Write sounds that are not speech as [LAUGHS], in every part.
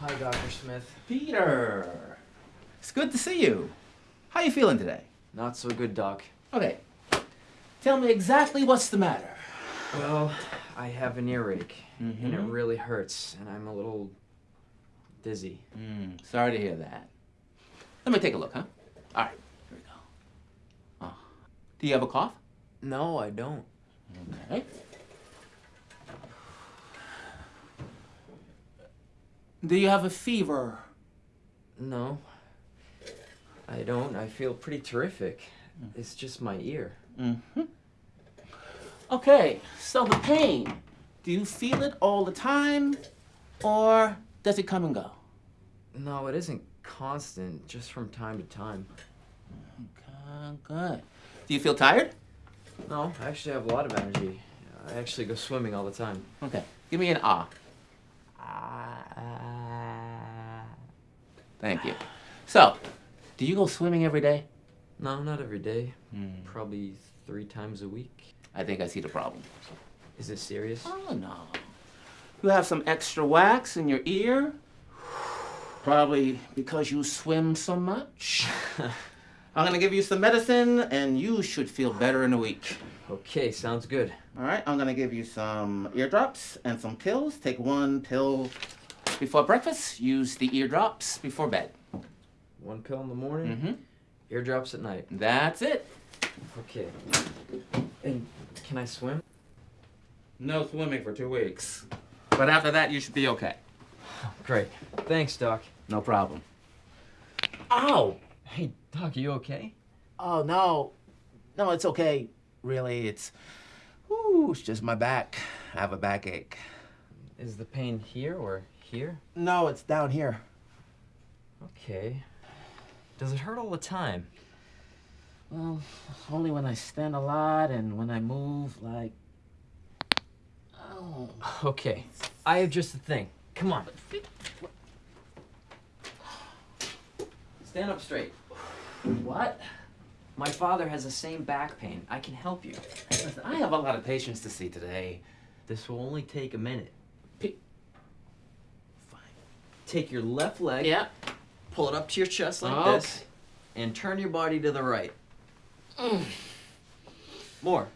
Dr. Smith. Peter. It's good to see you. How are you feeling today? Not so good, Doc. Okay. Tell me exactly what's the matter. Well, I have an earache, and it Mhm. really hurts, and I'm a little dizzy. Mm, sorry to hear that. Let me take a look, huh? All right, here we go. Oh. Do you have a cough? No, I don't. Okay. Do you have a fever? No. I don't. I feel pretty terrific. It's just my ear. Mm-hmm. Okay, so the pain, do you feel it all the time or does it come and go? No, it isn't constant, just from time to time. Okay, good. Do you feel tired? No, I actually have a lot of energy. I actually go swimming all the time. Okay, give me an. Ah. Thank you. So, do you go swimming every day? No, not every day. Hmm. Probably three times a week. I think I see the problem. Is this serious? Oh, no. You have some extra wax in your ear. Probably because you swim so much. [LAUGHS] I'm gonna give you some medicine and you should feel better in a week. Okay, sounds good. All right, I'm gonna give you some eardrops and some pills. Take one pill before breakfast. Use the eardrops before bed. One pill in the morning, Mm-hmm. eardrops at night. That's it. Okay. And can I swim? No swimming for two weeks. But after that, you should be okay. [SIGHS] Great. Thanks, Doc. No problem. Ow! Hey, Doc, you okay? Oh, no. No, it's okay. Really, it's. Ooh, it's just my back. I have a backache. Is the pain here or here? No, it's down here. Okay. Does it hurt all the time? Well, only when I stand a lot and when I move, like. Oh. Okay. I have just a thing. Come on. Stand up straight. What? My father has the same back pain. I can help you. Listen, I have a lot of patients to see today. This will only take a minute. Fine. Take your left leg, Yeah. pull it up to your chest like oh, Okay. this, and turn your body to the right. Mm. More.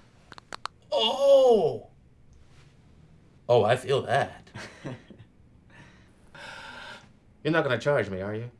Oh! Oh, I feel that. [LAUGHS] You're not gonna charge me, are you?